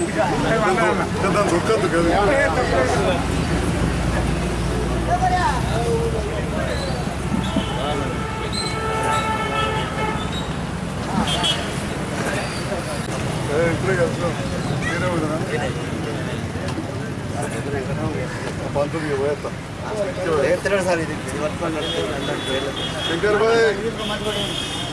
일단 조카도 계속. 에이, 들어갔어. 내려오잖아. 반도비 보였다. ಎತ್ತರ ಸಾಲಿದೆ ಇವತ್ತು ಶಂಕರ್ ಭಾಯ್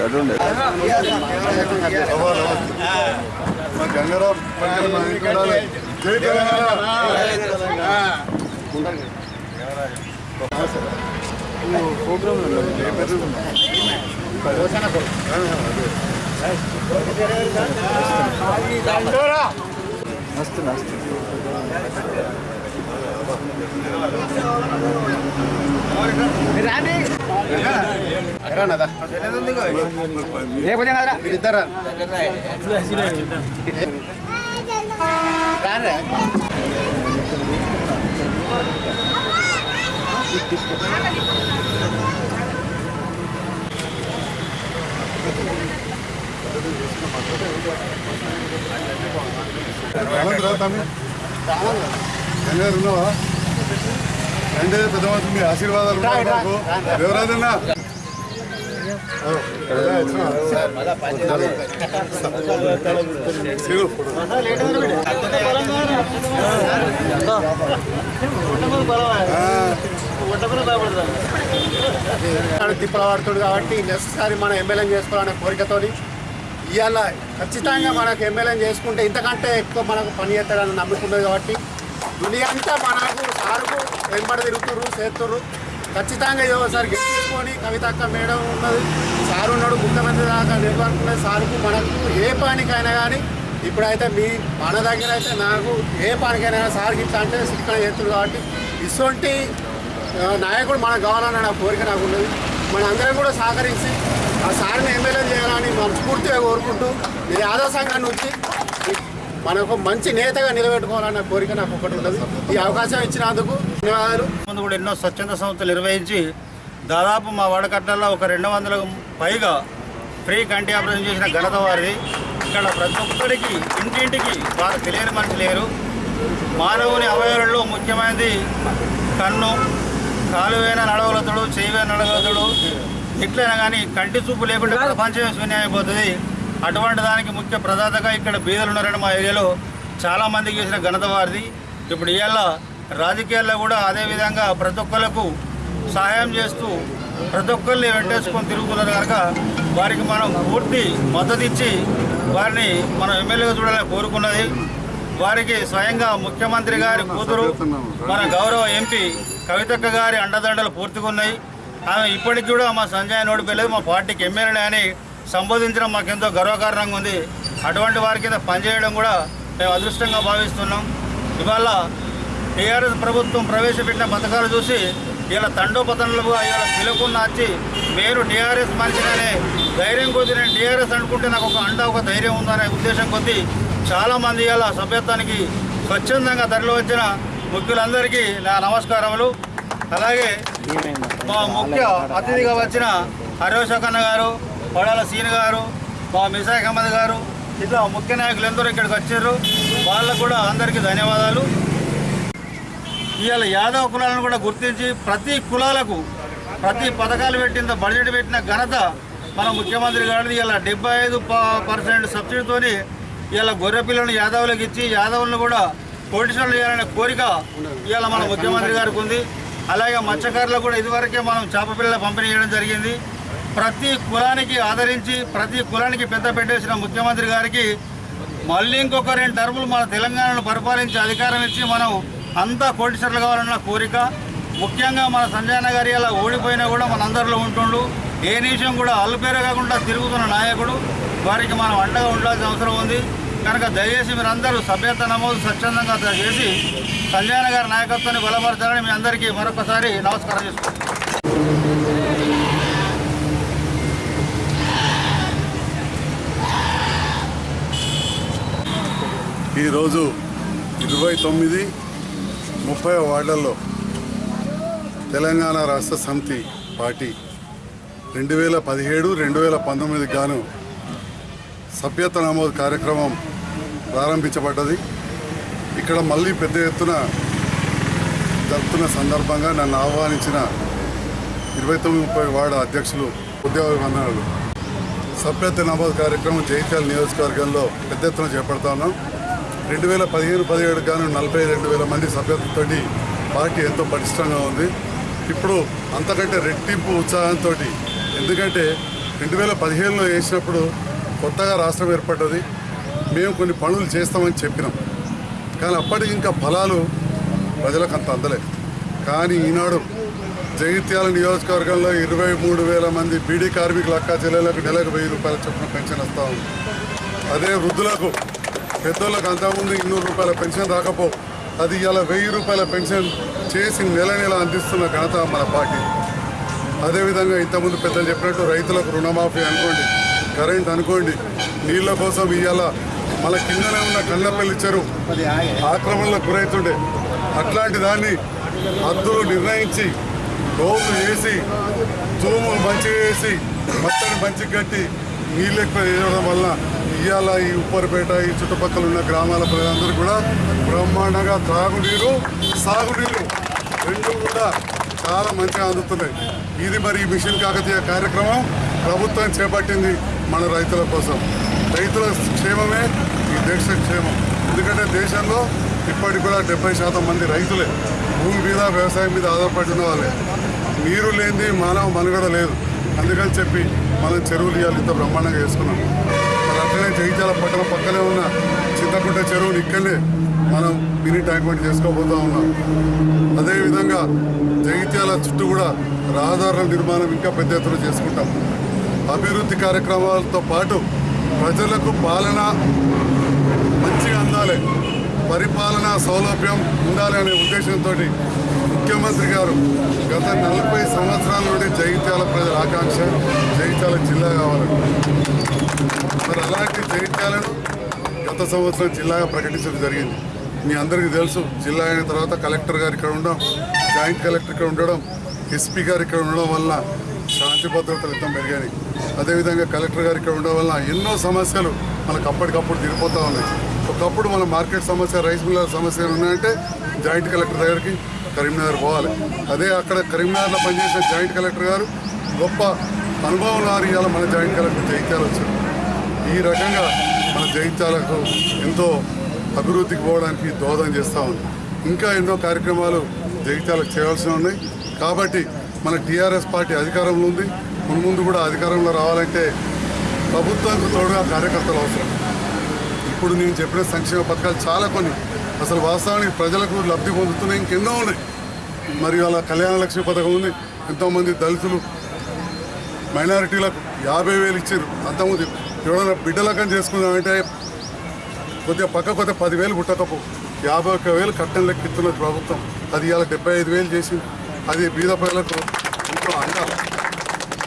ఉండాలి. జై తెలంగాణ ప్రోగ్రామ్ మస్తు మస్తు ఇద్దరు ఆనంద్ రా తమ్మి గంగారు ఉన్నావా అంటే పెద్ద మనిషి మీ ఆశీర్వాదాలు ఉన్నాయి తిప్పల పడుతుంది కాబట్టి సారి మనం ఎమ్మెల్యే చేసుకోవాలనే కోరికతోని ఇవాళ ఖచ్చితంగా మనకు ఎమ్మెల్యే చేసుకుంటే ఇంతకంటే ఎక్కువ మనకు పని చేస్తాడని నమ్ముకున్నది కాబట్టి దునియా అంతా మనకు సారుకు వెంబడి తిరుగుతురు చేస్తుర్రు. ఖచ్చితంగా ఏదో ఒకసారి గెలుచుకొని కవితక్క మేడం ఉన్నది సారు ఉన్నాడు ముఖ్యమంత్రి దాకా నెట్వర్క్ ఉన్నది. సారుకు మనకు ఏ పనికైనా కానీ ఇప్పుడైతే మీ మన దగ్గర అయితే నాకు ఏ పనికైనా సార్కి ఇట్లా అంటే శిక్షణ చేస్తుంది కాబట్టి ఇటువంటి నాయకుడు మనకు కావాలని నా కోరిక నాకు ఉన్నది. మన అందరం కూడా సహకరించి ఆ సార్ని ఎమ్మెల్యే చేయాలని మనస్ఫూర్తిగా కోరుకుంటూ మీరు ఆదా సంఘాన్ని వచ్చి మనకు మంచి నేతగా నిలబెట్టుకోవాలన్న కోరిక నాకు ఒకటి ఉండదు ఈ అవకాశం ఇచ్చినందుకు ధన్యవాదాలు. ముందు కూడా ఎన్నో స్వచ్ఛంద సంస్థలు నిర్వహించి దాదాపు మా వాడకట్లలో ఒక రెండు వందలకు పైగా ఫ్రీ కంటి ఆపరేషన్ చేసిన ఘనత వారిది. ఇక్కడ ప్రతి ఒక్కరికి ఇంటింటికి వారు తెలియని మనిషి లేరు. మానవుని అవయవాలలో ముఖ్యమైనది కన్ను కాలువైన నడవలతుడు చెయ్యైన నడవలతుడు. ఎట్లయినా కానీ కంటి చూపు లేకుండా ప్రపంచమే శూన్యమైపోతుంది. అటువంటి దానికి ముఖ్య ప్రదాతగా ఇక్కడ బీదలు ఉన్నారని మా ఏరియాలో చాలామందికి చేసిన ఘనత వారిది. ఇప్పుడు ఇవాళ రాజకీయాల్లో కూడా అదేవిధంగా ప్రతి ఒక్కరికి సహాయం చేస్తూ ప్రతి ఒక్కరిని వెంటేసుకొని తిరుగుతున్నారు కనుక వారికి మనం పూర్తి మద్దతు ఇచ్చి వారిని మనం ఎమ్మెల్యేగా చూడాలని కోరుకున్నది. వారికి స్వయంగా ముఖ్యమంత్రి గారి కూతురు మన గౌరవ ఎంపీ కవితక్క గారి అండదండలు పూర్తిగా ఉన్నాయి. ఆమె ఇప్పటికి కూడా మా సంజయ్ నోడిపోయలేదు మా పార్టీకి ఎమ్మెల్యే అని సంబోధించడం మాకెంతో గర్వకారణంగా ఉంది. అటువంటి వారి కింద పనిచేయడం కూడా మేము అదృష్టంగా భావిస్తున్నాం. ఇవాళ టీఆర్ఎస్ ప్రభుత్వం ప్రవేశపెట్టిన పథకాలు చూసి ఇలా తండోపతనలుగా ఇలా పిలకుండా వచ్చి మీరు టీఆర్ఎస్ మనిషిననే ధైర్యం కొద్దీ నేను టీఆర్ఎస్ అనుకుంటే నాకు ఒక అండ ఒక ధైర్యం ఉందనే ఉద్దేశం కొద్దీ చాలామంది ఇలా సభ్యత్వానికి స్వచ్ఛందంగా తరలి వచ్చిన ముఖ్యులందరికీ నా నమస్కారములు. అలాగే మా ముఖ్య అతిథిగా వచ్చిన హరివశకన్న గారు పడాల సీన్ గారు మా మిసాక్ అహ్మద్ గారు ఇట్లా ముఖ్య నాయకులు ఎందరూ ఇక్కడికి వచ్చారు. వాళ్ళకు కూడా అందరికీ ధన్యవాదాలు. ఇవాళ యాదవ కులాలను కూడా గుర్తించి ప్రతి కులాలకు ప్రతి పథకాలు పెట్టిన బడ్జెట్ పెట్టిన ఘనత మన ముఖ్యమంత్రి గారిది. ఇలా డెబ్బై ఐదు పర్సెంట్ సబ్సిడీతోని ఇలా గొర్రె పిల్లలను యాదవులకు ఇచ్చి యాదవులను కూడా పొడిషన్లు చేయాలనే కోరిక ఇవాళ మన ముఖ్యమంత్రి గారికి ఉంది. అలాగే మత్స్యకారులకు కూడా ఇదివరకే మనం చేప పిల్లల పంపిణీ చేయడం జరిగింది. ప్రతి కులానికి ఆదరించి ప్రతి కులానికి పెద్ద పెట్టేసిన ముఖ్యమంత్రి గారికి మళ్ళీ ఇంకొక రెండు టర్ములు మన తెలంగాణను పరిపాలించి అధికారం ఇచ్చి మనం అంతా కోటీశ్వర్లు కావాలన్న కోరిక ముఖ్యంగా మన సంజయన గారి అలా ఓడిపోయినా కూడా మన అందరిలో ఉంటుండు. ఏ నిమిషం కూడా అల్పేర కాకుండా తిరుగుతున్న నాయకుడు వారికి మనం అండగా ఉండాల్సిన అవసరం ఉంది. కనుక దయచేసి మీరందరూ సభ్యత నమోదు స్వచ్ఛందంగా చేసి సంజయన గారి నాయకత్వాన్ని బలపరచాలని మీ అందరికీ మరొకసారి నమస్కారం చేసుకుంటాం ఈరోజు ఇరవై తొమ్మిది ముప్పై వార్డుల్లో తెలంగాణ రాష్ట్ర సమితి పార్టీ రెండు వేల పదిహేడు రెండు వేల పంతొమ్మిదికి గాను సభ్యత నమోదు కార్యక్రమం ప్రారంభించబడ్డది. ఇక్కడ మళ్ళీ పెద్ద ఎత్తున జరుపుతున్న సందర్భంగా నన్ను ఆహ్వానించిన ఇరవై తొమ్మిది ముప్పై వార్డు అధ్యక్షులు ఉద్యోగ సభ్యత నమోదు కార్యక్రమం జైత్యాల నియోజకవర్గంలో పెద్ద ఎత్తున చేపడతా ఉన్నాం. రెండు వేల పదిహేను పదిహేడు కానీ నలభై రెండు వేల మంది సభ్యత్వంతో పార్టీ ఎంతో పటిష్టంగా ఉంది. ఇప్పుడు అంతకంటే రెట్టింపు ఉత్సాహంతో ఎందుకంటే రెండు వేల పదిహేనులో వేసినప్పుడు కొత్తగా రాష్ట్రం ఏర్పడ్డది. మేము కొన్ని పనులు చేస్తామని చెప్పినాం. కానీ అప్పటికి ఇంకా ఫలాలు ప్రజలకు అంత అందలేదు. కానీ ఈనాడు జగిత్యాల నియోజకవర్గంలో ఇరవై మూడు వేల మంది బీడీ కార్మికుల అక్క చెల్లెలకు నెలకు వెయ్యి రూపాయల చొప్పున పెన్షన్ వస్తూ ఉంది. అదే వృద్ధులకు పెద్దోళ్ళకు అంతకుముందు ఇన్నూరు రూపాయల పెన్షన్ రాకపో అది ఇలా వెయ్యి రూపాయల పెన్షన్ చేసి నెల నెల అందిస్తున్న ఘనత మన పార్టీ. అదేవిధంగా ఇంతకుముందు పెద్దలు చెప్పినట్టు రైతులకు రుణమాఫీ అనుకోండి కరెంట్ అనుకోండి నీళ్ళ కోసం ఇవాళ మన కిందనే ఉన్న కళ్ళపల్లి చెరువు ఆక్రమణలకు గురవుతుండే అట్లాంటి దాన్ని హద్దులు నిర్ణయించి రోజు వేసి తూములు మంచిగా వేసి మొత్తాన్ని మంచిగా కట్టి నీళ్ళు ఎక్కువ వేయడం వల్ల ఇవాళ ఈ ఉప్పరిపేట ఈ చుట్టుపక్కల ఉన్న గ్రామాల ప్రజలందరూ కూడా బ్రహ్మాండంగా త్రాగునీరు సాగునీరు రెండు కూడా చాలా మంచిగా అందుతున్నాయి. ఇది మరి ఈ మిషన్ కాకతీయ కార్యక్రమం ప్రభుత్వం చేపట్టింది మన రైతుల కోసం. రైతుల క్షేమమే ఈ దేశ క్షేమం. ఎందుకంటే దేశంలో ఇప్పటికి కూడా డెబ్బై శాతం మంది రైతులే భూమి మీద వ్యవసాయం మీద ఆధారపడిన వాళ్ళే. నీరు లేనిది మానవ మనుగడ లేదు. అందుకని చెప్పి మనం చెరువులు ఇవ్వాలి ఇంత బ్రహ్మాండంగా వేసుకున్నాం. మరి అట్లనే జగిత్యాల పక్కన పక్కనే ఉన్న చింతకుంట చెరువుని ఇక్కడనే మనం మినీ ట్యాంక్ బండ్ చేసుకోబోతా ఉన్నాం. అదేవిధంగా జగిత్యాల చుట్టూ కూడా రహదారుల నిర్మాణం ఇంకా పెద్ద ఎత్తున చేసుకుంటాం. అభివృద్ధి కార్యక్రమాలతో పాటు ప్రజలకు పాలన పరిపాలనా సౌలభ్యం ఉండాలి అనే ఉద్దేశంతో ముఖ్యమంత్రి గారు గత నలభై సంవత్సరాల నుండి జగిత్యాల ప్రజల ఆకాంక్ష జగిత్యాల జిల్లా కావాలని. మరి అలాంటి జగిత్యాలను గత సంవత్సరం జిల్లాగా ప్రకటించడం జరిగింది. మీ అందరికీ తెలుసు జిల్లా అయిన తర్వాత కలెక్టర్ గారు ఇక్కడ ఉండడం జాయింట్ కలెక్టర్ ఇక్కడ ఉండడం ఎస్పీ గారు ఇక్కడ ఉండడం వల్ల శాంతి భద్రతలు ఎంతో పెరిగాయి. అదేవిధంగా కలెక్టర్ గారు ఇక్కడ ఉండడం వల్ల ఎన్నో సమస్యలు మనకు అప్పటికప్పుడు తీరిపోతూ ఉన్నాయి. ఒకప్పుడు మన మార్కెట్ సమస్య రైస్ మిల్లర్ సమస్యలు ఉన్నాయంటే జాయింట్ కలెక్టర్ దగ్గరికి కరీంనగర్ పోవాలి. అదే అక్కడ కరీంనగర్లో పనిచేసిన జాయింట్ కలెక్టర్ గారు గొప్ప అనుభవం వారు ఇవాళ మన జాయింట్ కలెక్టర్ జయించాలి వచ్చారు ఈ రకంగా మన జయించాలకు ఎంతో అభివృద్ధికి పోవడానికి దోహదం చేస్తూ ఉంది. ఇంకా ఎన్నో కార్యక్రమాలు జగిత్యాలకు చేయాల్సి ఉన్నాయి. కాబట్టి మన టీఆర్ఎస్ పార్టీ అధికారంలో ఉంది. ముందు ముందు కూడా అధికారంలో రావాలంటే ప్రభుత్వానికి తోడుగా కార్యకర్తలు అవసరం. ఇప్పుడు నేను చెప్పిన సంక్షేమ పథకాలు చాలా కొన్ని. అసలు వాస్తవానికి ప్రజలకు లబ్ధి పొందుతున్నాయి ఇంకెన్నో ఉన్నాయి. మరి అలా కళ్యాణ లక్ష్మి పథకం ఉంది ఎంతోమంది దళితులు మైనారిటీలకు యాభై వేలు ఇచ్చారు అంతకుముందు ఎవరైనా బిడ్డలకం చేసుకుందామంటే కొద్దిగా పక్క కొద్దిగా పదివేలు పుట్టకపో. యాభై ఒక్క వేలు కట్టం లెక్కిస్తున్నది ప్రభుత్వం. అది ఇవాళ డెబ్బై ఐదు వేలు చేసింది. అది బీద ప్రజలకు ఇంట్లో అందాలి.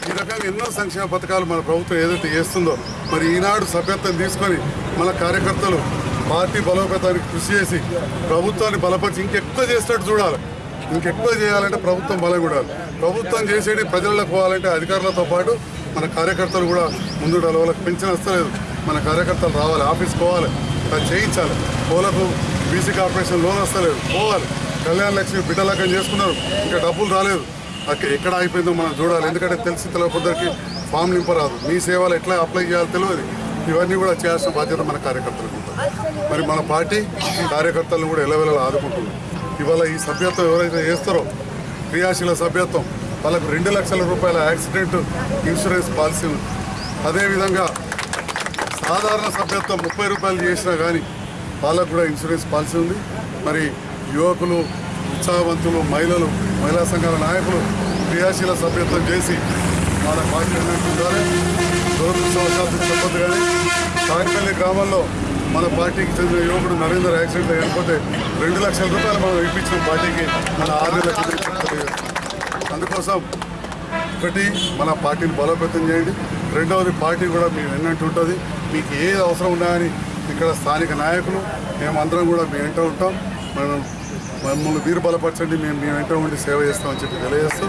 ఈ రకంగా ఎన్నో సంక్షేమ పథకాలు మన ప్రభుత్వం ఏదైతే చేస్తుందో మరి ఈనాడు సభ్యత్వం తీసుకొని మన కార్యకర్తలు పార్టీ బలోపేతానికి కృషి చేసి ప్రభుత్వాన్ని బలపరిచి ఇంకెక్కువ చేసేటట్టు చూడాలి. ఇంకెక్కువ చేయాలంటే ప్రభుత్వం బలం కూడాలి ప్రభుత్వం చేసేది ప్రజలకు పోవాలంటే అధికారులతో పాటు మన కార్యకర్తలు కూడా ముందు వాళ్ళకి పెన్షన్ వస్తలేదు. మన కార్యకర్తలు రావాలి ఆఫీస్కి పోవాలి. అది చేయించాలి. పోలకు బీసీ కార్పొరేషన్ లోన్ వస్తలేదు. పోవాలి. కళ్యాణ లక్ష్మి బిడ్డలకం చేసుకున్నారు. ఇంకా డబ్బులు రాలేదు. అక్క- ఎక్కడ అయిపోయిందో మనం చూడాలి. ఎందుకంటే తెలిసి తెలియకొద్దరికి ఫామ్ నింపరాదు. మీ సేవలు ఎట్లా అప్లై చేయాలో తెలియదు. ఇవన్నీ కూడా చేయాల్సిన బాధ్యత మన కార్యకర్తలకు ఉంటుంది. మరి మన పార్టీ కార్యకర్తలను కూడా ఎలవెల ఆదుకుంటుంది. ఇవాళ ఈ సభ్యత్వం ఎవరైతే చేస్తారో క్రియాశీల సభ్యత్వం వాళ్ళకు రెండు లక్షల రూపాయల యాక్సిడెంట్ ఇన్సూరెన్స్ పాలసీ ఉంది. అదేవిధంగా సాధారణ సభ్యత్వం ముప్పై రూపాయలు చేసినా కానీ వాళ్ళకు కూడా ఇన్సూరెన్స్ పాలసీ ఉంది. మరి యువకులు ఉత్సాహవంతులు మహిళలు మహిళా సంఘాల నాయకులు క్రియాశీల సభ్యత్వం చేసి వాళ్ళ పార్టీ దురదృష్టవశాత్తు చెప్పదు కానీ కాకిపల్లి గ్రామంలో మన పార్టీకి చెందిన యువకుడు నరేందర్ యాక్సిడెంట్ అయిపోతే రెండు లక్షల రూపాయలు మనం ఇప్పించిన పార్టీకి మన ఆరు లక్షలు అందుకోసం ఒకటి మన పార్టీని బలోపేతం చేయండి. రెండవది పార్టీ కూడా మీ వెన్నట్టు ఉంటుంది. మీకు ఏది అవసరం ఉన్నాయని ఇక్కడ స్థానిక నాయకులు మేమందరం కూడా మీ వెంట ఉంటాం. మనం మమ్మల్ని వీరు బలపరచండి. మేము మీ వెంట ఉండి సేవ చేస్తామని చెప్పి తెలియజేస్తూ